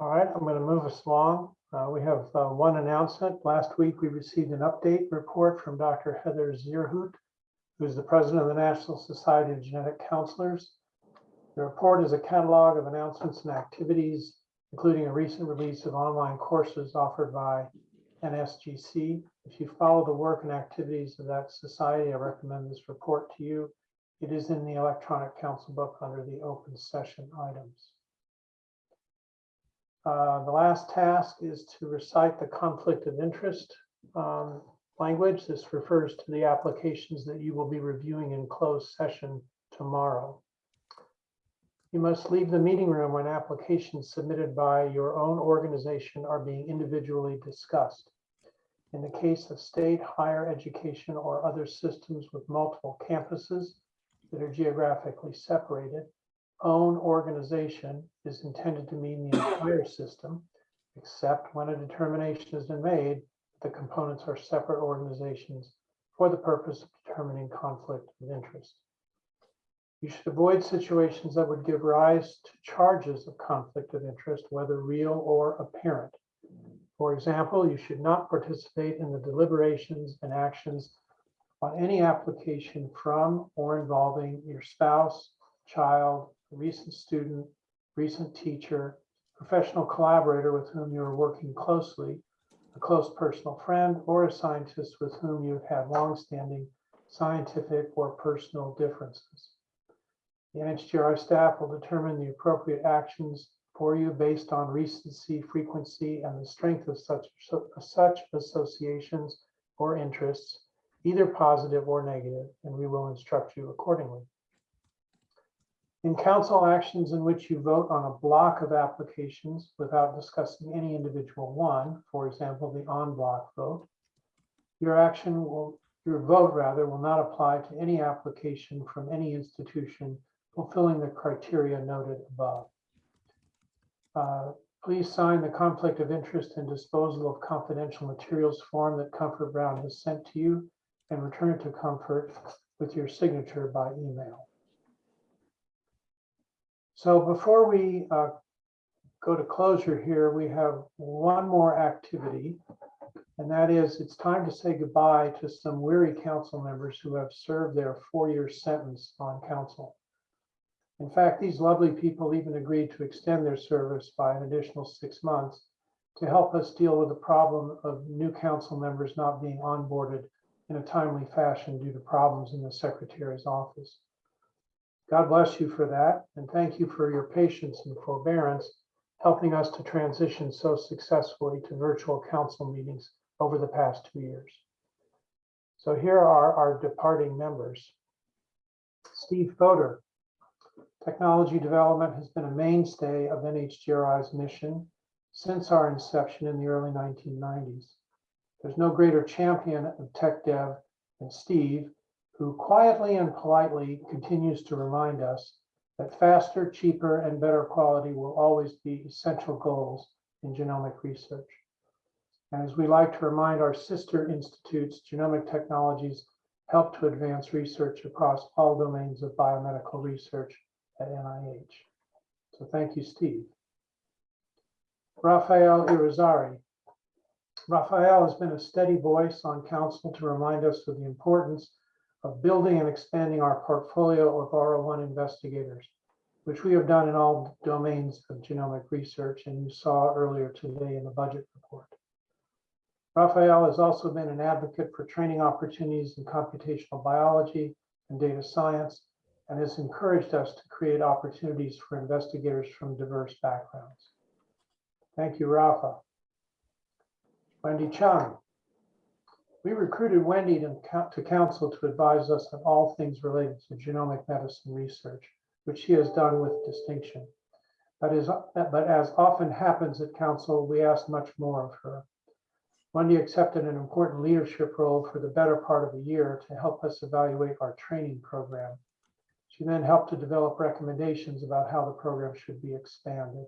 All right, I'm going to move us along. Uh, We have uh, one announcement. Last week, we received an update report from Dr. Heather Zierhout, who is the president of the National Society of Genetic Counselors. The report is a catalog of announcements and activities, including a recent release of online courses offered by NSGC. If you follow the work and activities of that society, I recommend this report to you. It is in the electronic council book under the open session items. Uh, The last task is to recite the conflict of interest um, language. This refers to the applications that you will be reviewing in closed session tomorrow. You must leave the meeting room when applications submitted by your own organization are being individually discussed. In the case of state higher education or other systems with multiple campuses that are geographically separated, own organization is intended to mean the entire system, except when a determination has been made, that the components are separate organizations for the purpose of determining conflict of interest. You should avoid situations that would give rise to charges of conflict of interest, whether real or apparent. For example, you should not participate in the deliberations and actions on any application from or involving your spouse, child, recent student, recent teacher, professional collaborator with whom you are working closely, a close personal friend, or a scientist with whom you have had longstanding scientific or personal differences. The NHGRI staff will determine the appropriate actions for you based on recency, frequency, and the strength of such, such associations or interests, either positive or negative, and we will instruct you accordingly. In council actions in which you vote on a block of applications without discussing any individual one, for example, the on block vote, your action will, your vote rather, will not apply to any application from any institution fulfilling the criteria noted above. Uh, Please sign the conflict of interest and disposal of confidential materials form that Comfort Brown has sent to you and return it to Comfort with your signature by email. So before we uh, go to closure here, we have one more activity. And that is, it's time to say goodbye to some weary council members who have served their four-year sentence on council. In fact, these lovely people even agreed to extend their service by an additional six months to help us deal with the problem of new council members not being onboarded in a timely fashion due to problems in the secretary's office. God bless you for that, and thank you for your patience and forbearance, helping us to transition so successfully to virtual council meetings over the past two years. So here are our departing members. Steve Fodor. Technology development has been a mainstay of NHGRI's mission since our inception in the early 1990s. There's no greater champion of tech dev than Steve, who quietly and politely continues to remind us that faster, cheaper, and better quality will always be essential goals in genomic research. And as we like to remind our sister institutes, genomic technologies help to advance research across all domains of biomedical research at NIH. So thank you, Steve. Rafael Irizarry. Rafael has been a steady voice on council to remind us of the importance of building and expanding our portfolio of R01 investigators, which we have done in all domains of genomic research, and you saw earlier today in the budget report. Raphael has also been an advocate for training opportunities in computational biology and data science, and has encouraged us to create opportunities for investigators from diverse backgrounds. Thank you, Rafa. Wendy Chung. We recruited Wendy to, to council to advise us on all things related to genomic medicine research, which she has done with distinction. But, is, but as often happens at council, we asked much more of her. Wendy accepted an important leadership role for the better part of a year to help us evaluate our training program. She then helped to develop recommendations about how the program should be expanded.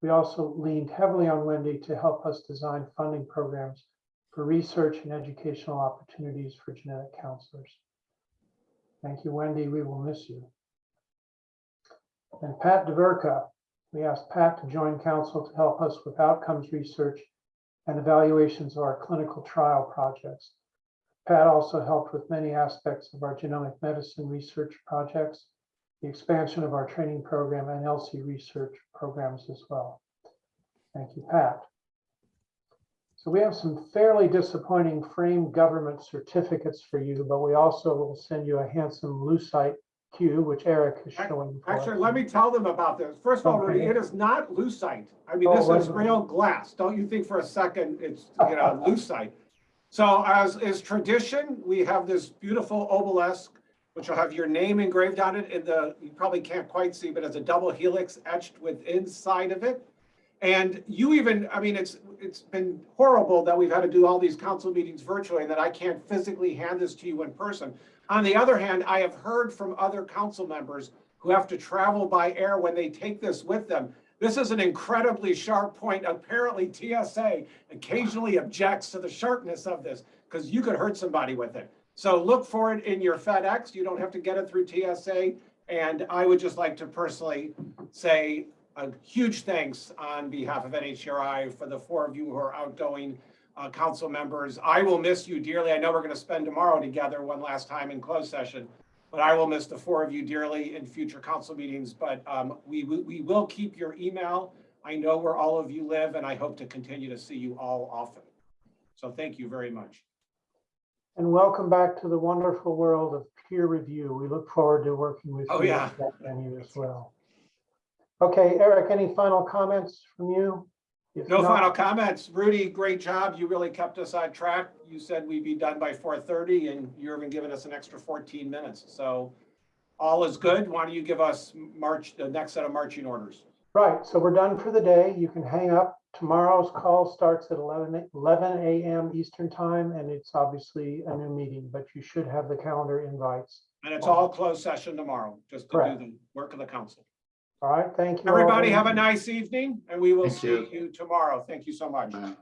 We also leaned heavily on Wendy to help us design funding programs for research and educational opportunities for genetic counselors. Thank you, Wendy. We will miss you. And Pat DeVerka. We asked Pat to join council to help us with outcomes research and evaluations of our clinical trial projects. Pat also helped with many aspects of our genomic medicine research projects, the expansion of our training program and ELSI research programs as well. Thank you, Pat. So we have some fairly disappointing frame government certificates for you, but we also will send you a handsome Lucite cue, which Eric is showing. Actually, us. let me tell them about this. First of all, Rudy, Okay. it is not lucite. I mean, Oh, this wait is real glass. Don't you think for a second it's, you know, lucite. So as is tradition, we have this beautiful obelisk, which will have your name engraved on it in the, you probably can't quite see, but it's a double helix etched with inside of it. And you even, I mean, it's, it's been horrible that we've had to do all these council meetings virtually and that I can't physically hand this to you in person. On the other hand, I have heard from other council members who have to travel by air when they take this with them. This is an incredibly sharp point. Apparently TSA occasionally objects to the sharpness of this because you could hurt somebody with it. So look for it in your FedEx. You don't have to get it through TSA. And I would just like to personally say a huge thanks on behalf of NHRI for the four of you who are outgoing uh, council members. I will miss you dearly. I know we're going to spend tomorrow together one last time in closed session, but I will miss the four of you dearly in future council meetings. But um, we, we we will keep your email. I know where all of you live, and I hope to continue to see you all often. So thank you very much. And welcome back to the wonderful world of peer review. We look forward to working with you. Oh, yeah. that venue as well. Okay, Eric, any final comments from you? If No not- final comments. Rudy, great job. You really kept us on track. You said we'd be done by four thirty and you're even giving us an extra fourteen minutes. So all is good. Why don't you give us March, the next set of marching orders? Right, so we're done for the day. You can hang up. Tomorrow's call starts at 11 11 a.m. Eastern time, and it's obviously a new meeting, but you should have the calendar invites. And it's all closed session tomorrow, just to do the work of the council. All right, thank you. Everybody very have a nice evening and we will Thank see you. you tomorrow. Thank you so much. Bye.